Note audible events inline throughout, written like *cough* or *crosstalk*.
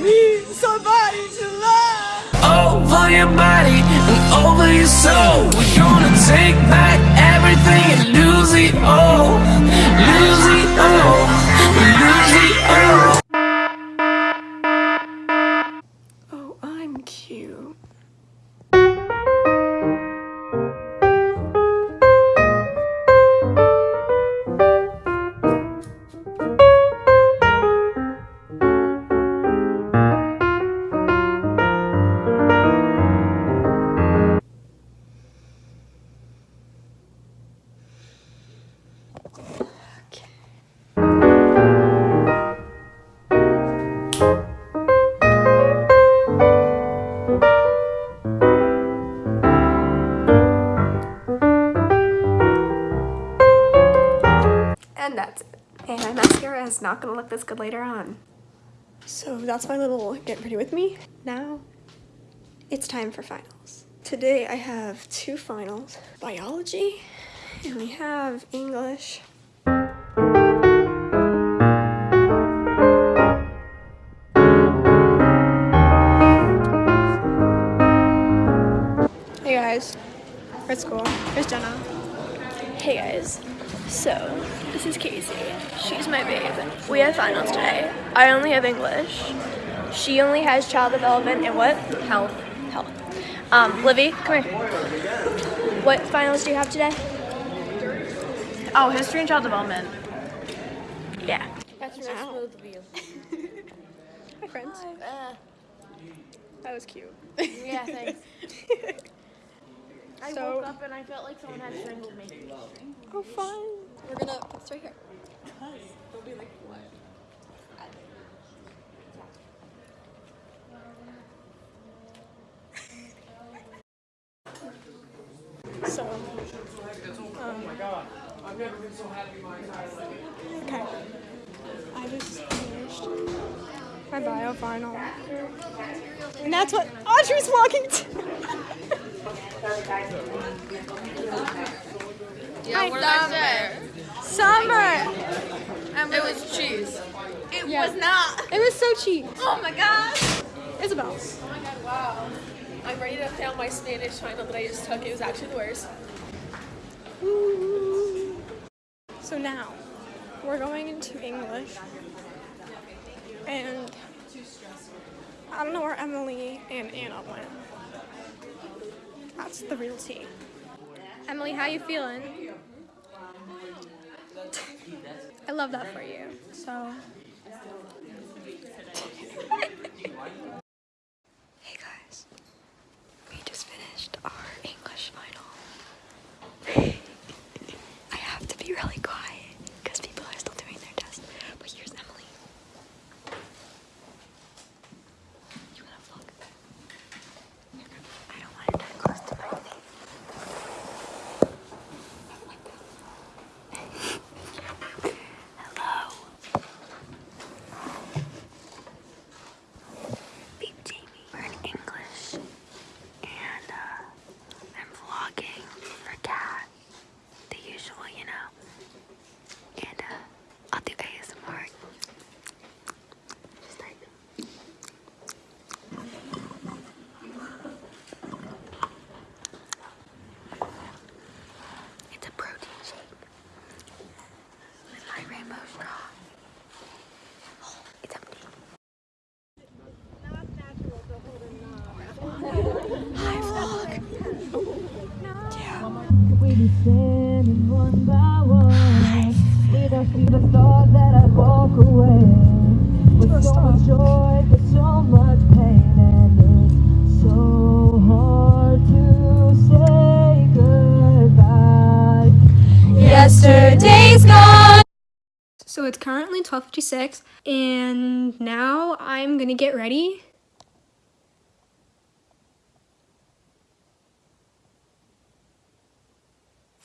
Need somebody to love. over your body and over your soul. We're gonna take back everything and lose it all. Lose it all. Not gonna look this good later on. So that's my little get ready with me. Now it's time for finals. Today I have two finals, biology and we have English. Hey guys, we're at school. Here's Jenna. Hey guys. So, this is Casey. She's my babe. We have finals today. I only have English. She only has child development and what? Health. Health. Um, Livy, come here. What finals do you have today? Oh, history and child development. Yeah. That's real smooth of you. *laughs* Hi, friends. Uh, That was cute. yeah, thanks. *laughs* I So- woke up and I felt like someone had strangled me. oh, fun. We're gonna put this right here. So, um, oh my god, I've never been so happy my entire life. okay. I just finished my bio final. And that's what Audrey's walking to. *laughs* Yeah, what did I? Summer! It was cheese. It was not. It was so cheap. Oh my gosh! Isabel. Oh my god, wow. I'm ready to fail my Spanish final that I just took. It was actually the worst. So now, we're going into English. And I don't know where Emily and Anna went. That's the real tea. Emily, how you feeling? I love that for you. So. hey guys, we just finished our English final. I have to be really quiet because people are still doing their test. But here's Emily. You wanna vlog? I don't want it that close to my face. Hello. Beep Jamie. We're in English. And uh, I'm vlogging for Kat. The usual, you know. And uh, I'll do ASMR. Just like it's a protein shake with my rainbow straw. Oh, it's empty. Hi, vlog. We be standing one by one. With a with a thought that I'd walk away. With so much joy, but so much pain, and it's so hard to say goodbye. Yesterday's gone. So it's currently 12:56 and now I'm going to get ready.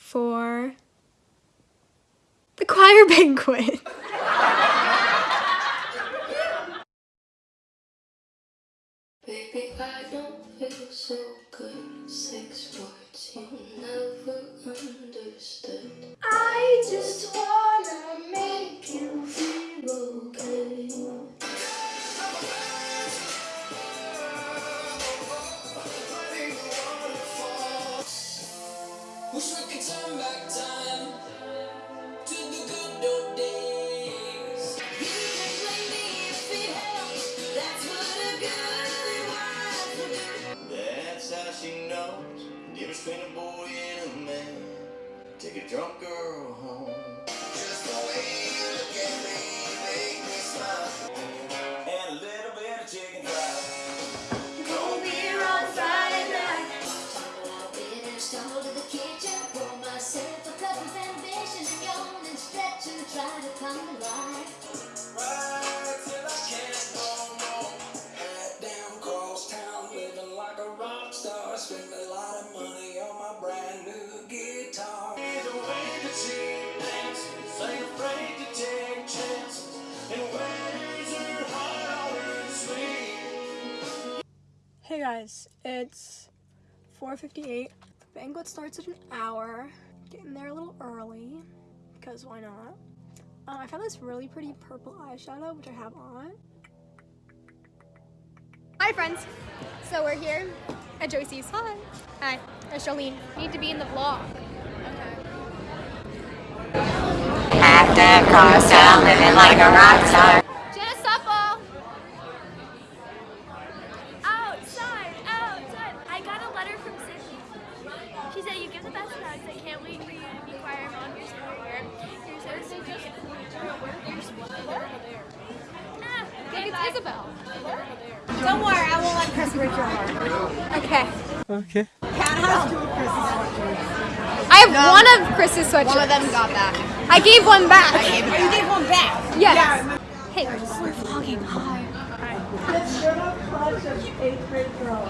For the choir *laughs* banquet. Guys, it's 4:58. Banquet starts in an hour. Getting there a little early because why not? Um, I found this really pretty purple eyeshadow which I have on. Hi friends. So we're here at Joyce's. Hi. Hi. There's Jolene. Need to be in the vlog. Style, living like a rock star. Jenna Supple! Outside, outside. I got a letter from Sydney. She said you give the best hugs. I can't wait for you to be choir mom. You're so here. You're so sweet. You're sweet. Ah, okay, it's Isabel. Don't worry, I won't let Chris break your heart. Okay. Okay. Cat has two of Chris's I have one of Chris's sweatshirts. One of them got back. I gave one back. Oh, you gave one back. Yes. Hey, we're we're vlogging. Hi. It's you're a clutch of eighth grade girls.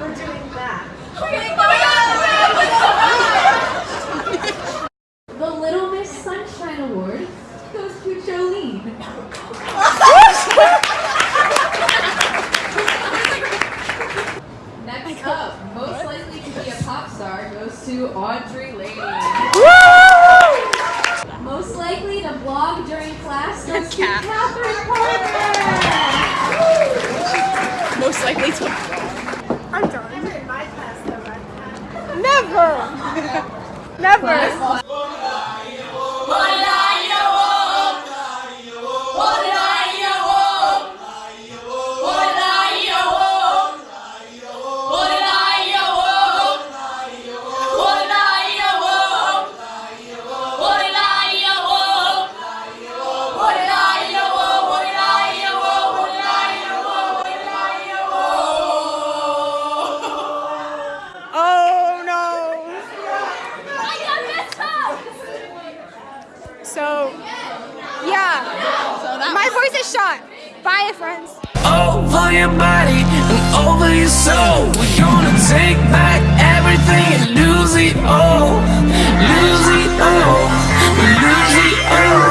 We're doing that. The Little Miss Sunshine Award goes to Jolene. Next up, most likely to be a pop star goes to Audrey Lane. Most likely to blog during class goes to Catherine Parker. Most likely to. I'm done. Never in my class though. I'm uh, Never. *laughs* Never. Yeah. So My voice is shot. Bye, friends. Over your body and over your soul. We're gonna take back everything and lose it all. Lose it all. Lose it all.